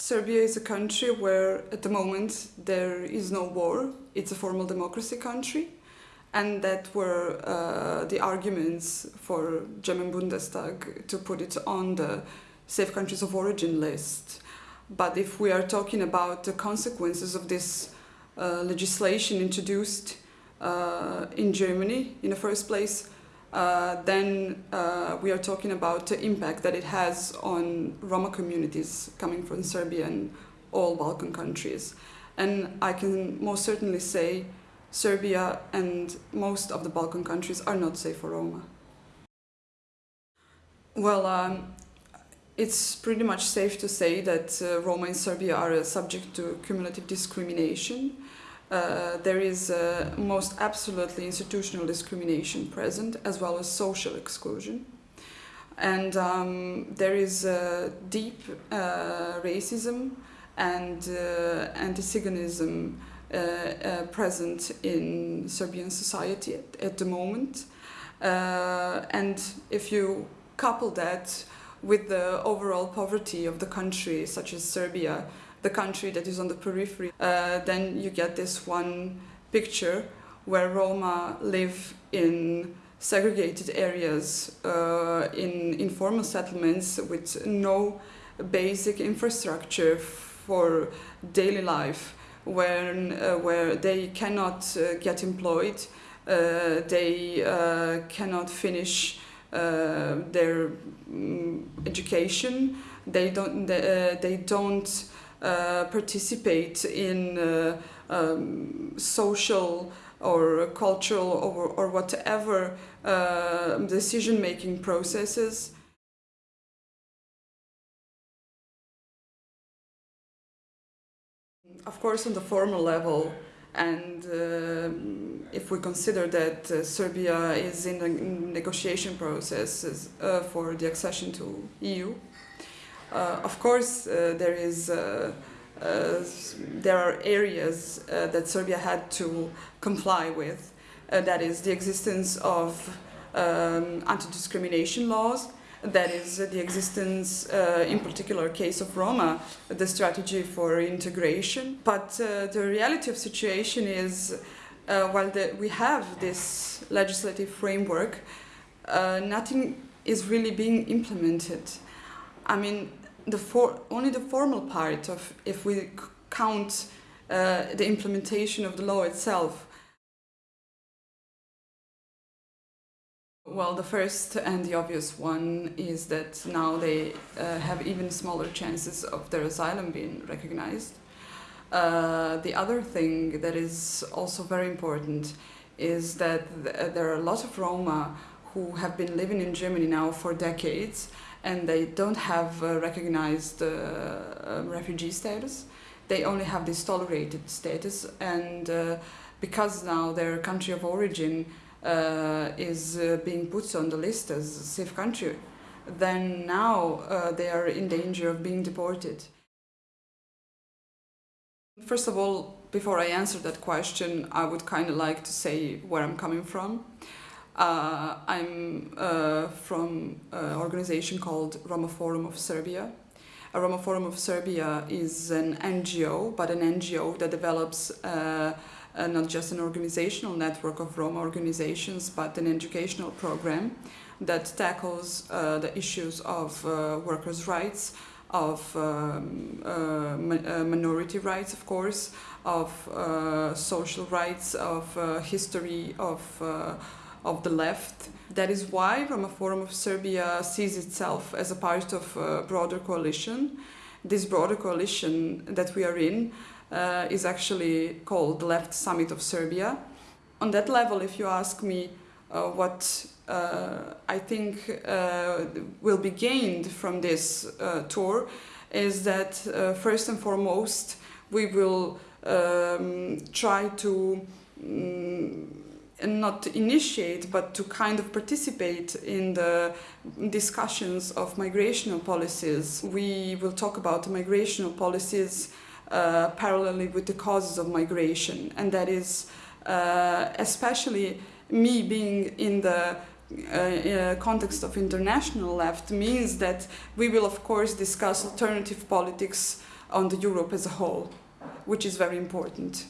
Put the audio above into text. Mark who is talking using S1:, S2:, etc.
S1: Serbia is a country where at the moment there is no war. It's a formal democracy country. And that were uh, the arguments for German Bundestag to put it on the safe countries of origin list. But if we are talking about the consequences of this uh, legislation introduced uh, in Germany in the first place, uh, then uh, we are talking about the impact that it has on Roma communities coming from Serbia and all Balkan countries. And I can most certainly say Serbia and most of the Balkan countries are not safe for Roma. Well, um, it's pretty much safe to say that uh, Roma in Serbia are subject to cumulative discrimination. Uh, there is uh, most absolutely institutional discrimination present as well as social exclusion. And um, there is deep uh, racism and uh, anti-Ziganism uh, present in Serbian society at, at the moment. and if you couple that with the overall poverty of the country, such as Serbia, the country that is on the periphery, uh, then you get this one picture where Roma live in segregated areas, uh, in informal settlements with no basic infrastructure for daily life, where, uh, where they cannot uh, get employed, uh, they uh, cannot finish their um, education, they don't, they, they don't uh, participate in uh, um, social or cultural or, or whatever uh, decision-making processes. Of course, on the formal level, and uh, if we consider that uh, Serbia is in the negotiation process uh, for the accession to EU, uh, of course, uh, there is uh, there are areas that Serbia had to comply with. that is the existence of um, anti-discrimination laws, that is the existence, uh, in particular case of Roma, the strategy for integration. But uh, the reality of situation is, uh, while the, we have this legislative framework, nothing is really being implemented. I mean, the for, only the formal part of, if we count uh, the implementation of the law itself. Well, the first and the obvious one is that now they uh, have even smaller chances of their asylum being recognized. Uh, the other thing that is also very important is that th there are a lot of Roma who have been living in Germany now for decades and they don't have uh, recognized uh, refugee status. They only have this tolerated status and uh, because now their country of origin uh, is uh, being put on the list as a safe country, then now they are in danger of being deported. First of all, before I answer that question, I would kind of like to say where I'm coming from. Uh, I'm uh, from an organization called Roma Forum of Serbia. A Roma Forum of Serbia is an NGO, but an NGO that develops uh, uh, not just an organizational network of Roma organizations, but an educational program that tackles uh, the issues of uh, workers' rights, of um, uh, minority rights, of course, of social rights, of history, of of the left. That is why Roma Forum of Serbia sees itself as a part of a broader coalition. This broader coalition that we are in uh, is actually called the Left Summit of Serbia. On that level, if you ask me uh, what uh, I think uh, will be gained from this uh, tour, is that uh, first and foremost we will um, try to um, and not to initiate but to kind of participate in the discussions of migrational policies. We will talk about migrational policies uh, parallelly with the causes of migration and that is uh, especially me being in the uh, uh context of international left means that we will of course discuss alternative politics on the Europe as a whole, which is very important.